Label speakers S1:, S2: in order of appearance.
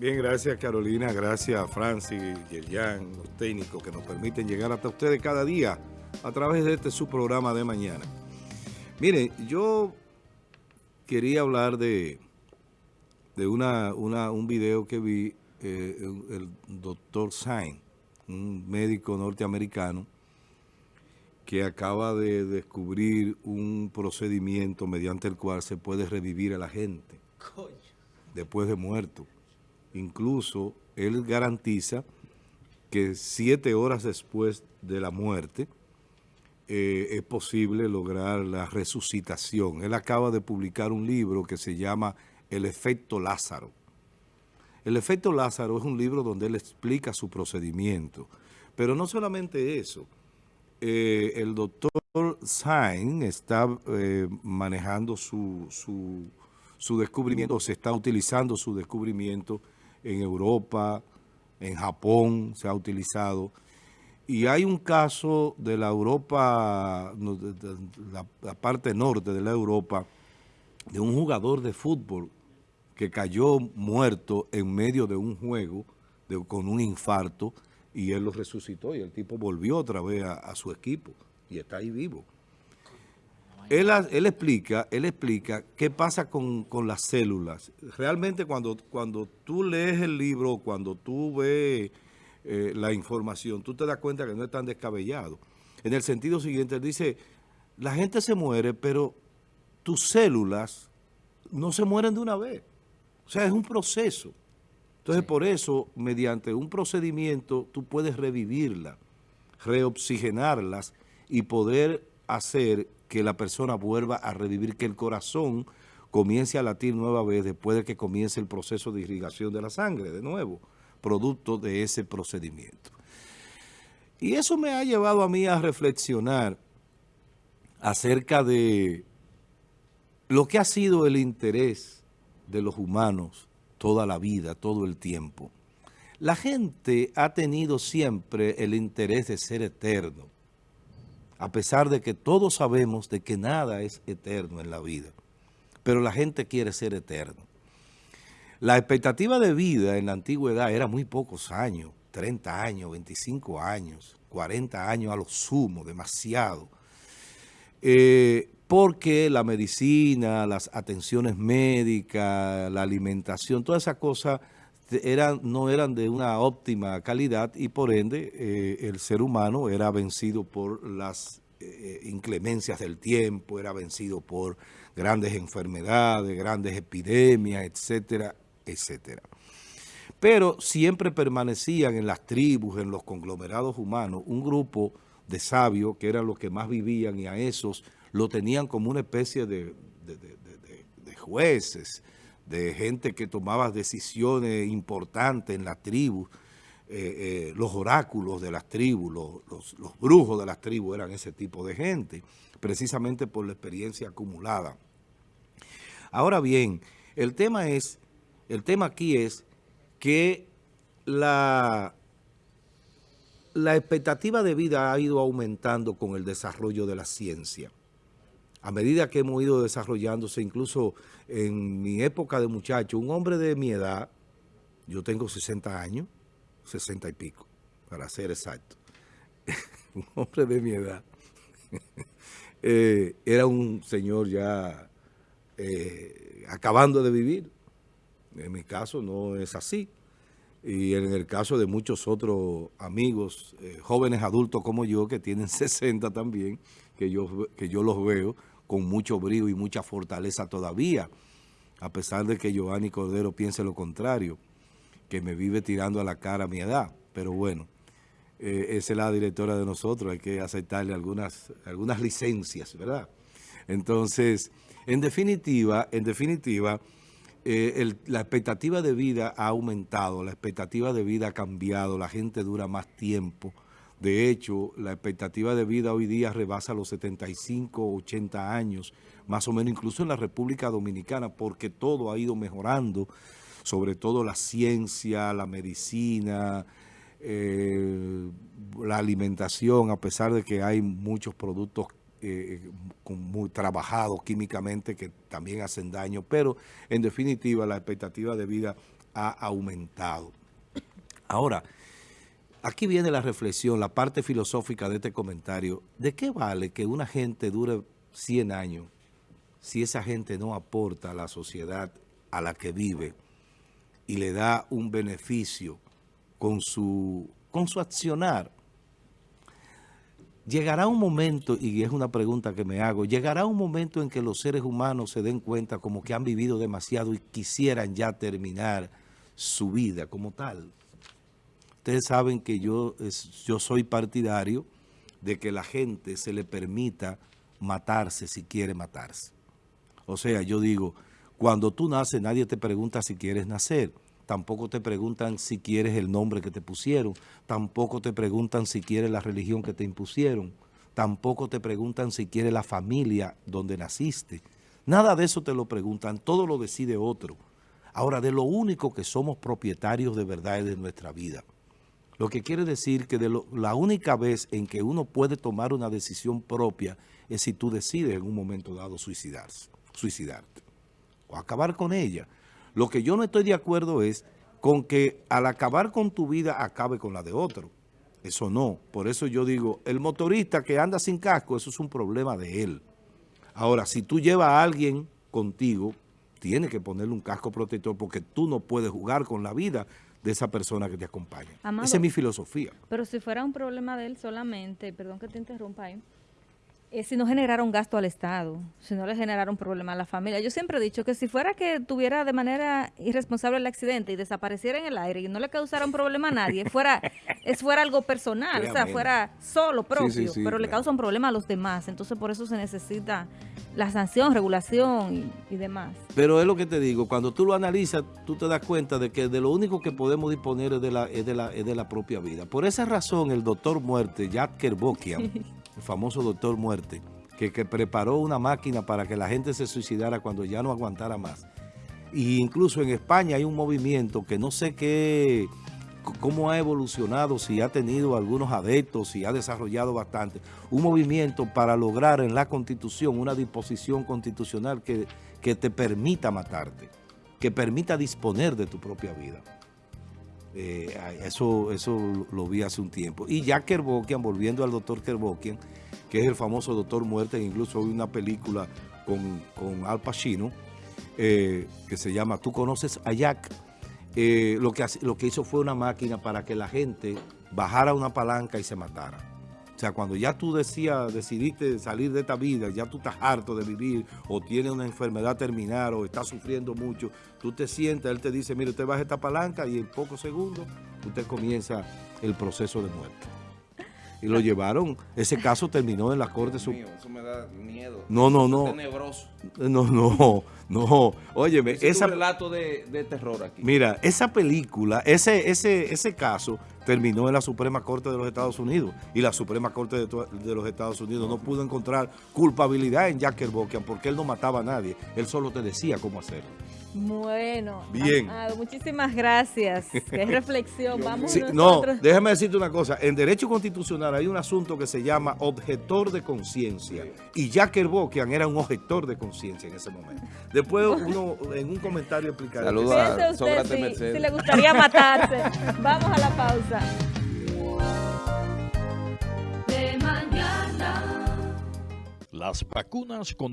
S1: Bien, gracias Carolina, gracias Francis, Yerian, los técnicos que nos permiten llegar hasta ustedes cada día a través de este su programa de mañana. Mire, yo quería hablar de, de una, un video que vi eh, el, doctor Sain, un médico norteamericano, que acaba de descubrir un procedimiento mediante el cual se puede revivir a la gente después de muerto. Incluso él garantiza que siete horas después de la muerte eh, es posible lograr la resucitación. Él acaba de publicar un libro que se llama El efecto Lázaro. El efecto Lázaro es un libro donde él explica su procedimiento. Pero no solamente eso. Eh, el doctor Sain está eh, manejando su, su, su descubrimiento, se está utilizando su descubrimiento en Europa, en Japón se ha utilizado. Y hay un caso de la Europa, la, parte norte de la Europa, de un jugador de fútbol que cayó muerto en medio de un juego con un infarto y él lo resucitó y el tipo volvió otra vez a su equipo y está ahí vivo. Él, explica, él explica qué pasa con, las células. Realmente cuando, cuando tú lees el libro, cuando tú ves eh, la información, tú te das cuenta que no es tan descabellado. En el sentido siguiente, él dice, la gente se muere, pero tus células no se mueren de una vez. O sea, es un proceso. Entonces, por eso, mediante un procedimiento, tú puedes revivirlas, reoxigenarlas y poder hacer que la persona vuelva a revivir, que el corazón comience a latir nueva vez después de que comience el proceso de irrigación de la sangre, de nuevo, producto de ese procedimiento. Y eso me ha llevado a mí a reflexionar acerca de lo que ha sido el interés de los humanos toda la vida, todo el tiempo. La gente ha tenido siempre el interés de ser eterno a pesar de que todos sabemos de que nada es eterno en la vida, pero la gente quiere ser eterno. La expectativa de vida en la antigüedad era muy pocos años, 30 años, 25 años, 40 años a lo sumo, demasiado. Eh, porque la medicina, las atenciones médicas, la alimentación, todas esas cosas eran, no eran de una óptima calidad y por ende eh, el ser humano era vencido por las eh, inclemencias del tiempo, era vencido por grandes enfermedades, grandes epidemias, etcétera, etcétera. Pero siempre permanecían en las tribus, en los conglomerados humanos, un grupo de sabios que eran los que más vivían y a esos lo tenían como una especie de jueces, de gente que tomaba decisiones importantes en la tribu, eh, eh, los oráculos de las tribus, los, los, brujos de las tribus eran ese tipo de gente, precisamente por la experiencia acumulada. Ahora bien, el tema es, el tema aquí es que la, la expectativa de vida ha ido aumentando con el desarrollo de la ciencia a medida que hemos ido desarrollándose, incluso en mi época de muchacho, un hombre de mi edad, yo tengo 60 años, 60 y pico, para ser exacto, un hombre de mi edad, eh, era un señor ya eh, acabando de vivir. En mi caso no es así. Y en el caso de muchos otros amigos, eh, jóvenes adultos como yo, que tienen 60 también, que yo, que yo los veo, con mucho brillo y mucha fortaleza todavía, a pesar de que Giovanni Cordero piense lo contrario, que me vive tirando a la cara mi edad. Pero bueno, eh, esa es la directora de nosotros, hay que aceptarle algunas, algunas licencias, ¿verdad? Entonces, en definitiva, en definitiva, eh, la expectativa de vida ha aumentado, la expectativa de vida ha cambiado, la gente dura más tiempo, de hecho, la expectativa de vida hoy día rebasa los 75, 80 años, más o menos incluso en la República Dominicana, porque todo ha ido mejorando, sobre todo la ciencia, la medicina, eh, la alimentación, a pesar de que hay muchos productos eh, muy trabajados químicamente que también hacen daño, pero en definitiva la expectativa de vida ha aumentado. Ahora, aquí viene la reflexión, la parte filosófica de este comentario. ¿De qué vale que una gente dure 100 años si esa gente no aporta a la sociedad a la que vive y le da un beneficio con su, con su accionar? Llegará un momento, y es una pregunta que me hago, llegará un momento en que los seres humanos se den cuenta como que han vivido demasiado y quisieran ya terminar su vida como tal. Ustedes saben que yo, yo soy partidario de que la gente se le permita matarse si quiere matarse. O sea, yo digo, cuando tú naces nadie te pregunta si quieres nacer tampoco te preguntan si quieres el nombre que te pusieron, tampoco te preguntan si quieres la religión que te impusieron, tampoco te preguntan si quieres la familia donde naciste. Nada de eso te lo preguntan, todo lo decide otro. Ahora, de lo único que somos propietarios de verdad es de nuestra vida. Lo que quiere decir que de la única vez en que uno puede tomar una decisión propia es si tú decides en un momento dado suicidarse, suicidarte o acabar con ella. Lo que yo no estoy de acuerdo es con que al acabar con tu vida acabe con la de otro. Eso no. Por eso yo digo, el motorista que anda sin casco, eso es un problema de él. Ahora, si tú llevas a alguien contigo, tienes que ponerle un casco protector porque tú no puedes jugar con la vida de esa persona que te acompaña. Esa es mi filosofía.
S2: Pero si fuera un problema de él solamente, perdón que te interrumpa ahí, eh, si no generaron gasto al Estado, si no le generaron problema a la familia. Yo siempre he dicho que si fuera que tuviera de manera irresponsable el accidente y desapareciera en el aire y no le causara un problema a nadie, fuera es fuera algo personal, o sea, fuera solo propio, pero le causa un problema a los demás. Entonces, por eso se necesita la sanción, regulación y, demás.
S1: Pero es lo que te digo, cuando tú lo analizas, tú te das cuenta de que de lo único que podemos disponer es de la, es de la, es de la propia vida. Por esa razón, el doctor muerte, Jack Kerbokian, el famoso doctor muerte, que, preparó una máquina para que la gente se suicidara cuando ya no aguantara más. Y incluso en España hay un movimiento que no sé qué, cómo ha evolucionado, si ha tenido algunos adeptos, si ha desarrollado bastante. Un movimiento para lograr en la Constitución una disposición constitucional que, que te permita matarte, que permita disponer de tu propia vida. Eh, eso, eso lo vi hace un tiempo. Y ya Kerbokian, volviendo al doctor Kerbokian, que es el famoso doctor muerte, incluso hay una película con, Al Pacino, eh, que se llama Tú conoces a Jack, eh, lo, que, lo que hizo fue una máquina para que la gente bajara una palanca y se matara. O sea, cuando ya tú decías, decidiste salir de esta vida, ya tú estás harto de vivir o tienes una enfermedad terminal o estás sufriendo mucho, tú te sientas, él te dice, mire, usted baja esta palanca y en pocos segundos usted comienza el proceso de muerte. Y lo llevaron, ese caso terminó en la Corte Suprema. Eso me da miedo. No, no, no. tenebroso. No, no, no. Óyeme,
S3: ese un relato de, terror aquí.
S1: Mira, esa película, ese, ese, ese caso terminó en la Suprema Corte de los Estados Unidos y la Suprema Corte de, los Estados Unidos no pudo encontrar culpabilidad en Jack Kerbocian porque él no mataba a nadie, él solo te decía cómo hacerlo.
S2: Bueno, Bien. muchísimas gracias. Qué reflexión. Vamos
S1: No, déjame decirte una cosa. En Derecho Constitucional hay un asunto que se llama objetor de conciencia. Y Jack Kerbocian era un objetor de conciencia en ese momento. Después uno en un comentario explicará.
S2: Saludos a si, si le gustaría matarse. Vamos a la pausa.
S4: Las vacunas con